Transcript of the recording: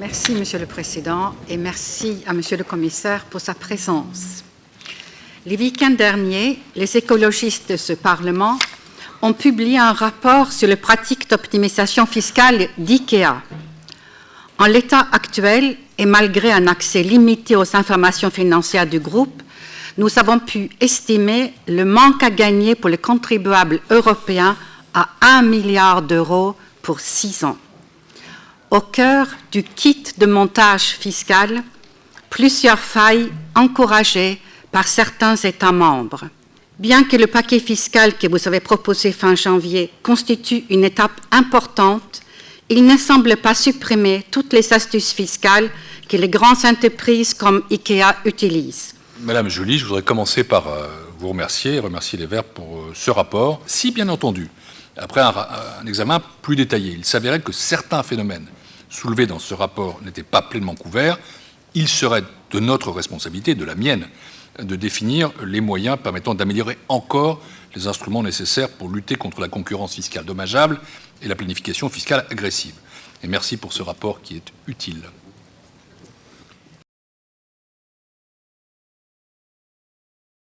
Merci, Monsieur le Président, et merci à Monsieur le Commissaire pour sa présence. Les week-ends derniers, les écologistes de ce Parlement ont publié un rapport sur les pratiques d'optimisation fiscale d'IKEA. En l'état actuel, et malgré un accès limité aux informations financières du groupe, nous avons pu estimer le manque à gagner pour les contribuables européens à 1 milliard d'euros pour six ans. Au cœur du kit de montage fiscal, plusieurs failles encouragées par certains États membres. Bien que le paquet fiscal que vous avez proposé fin janvier constitue une étape importante, il ne semble pas supprimer toutes les astuces fiscales que les grandes entreprises comme IKEA utilisent. Madame Joly, je voudrais commencer par euh, vous remercier et remercier les Verts pour euh, ce rapport. Si, bien entendu, après un, un examen plus détaillé, il s'avérait que certains phénomènes soulevés dans ce rapport n'étaient pas pleinement couverts, il serait de notre responsabilité, de la mienne, de définir les moyens permettant d'améliorer encore les instruments nécessaires pour lutter contre la concurrence fiscale dommageable et la planification fiscale agressive. Et merci pour ce rapport qui est utile.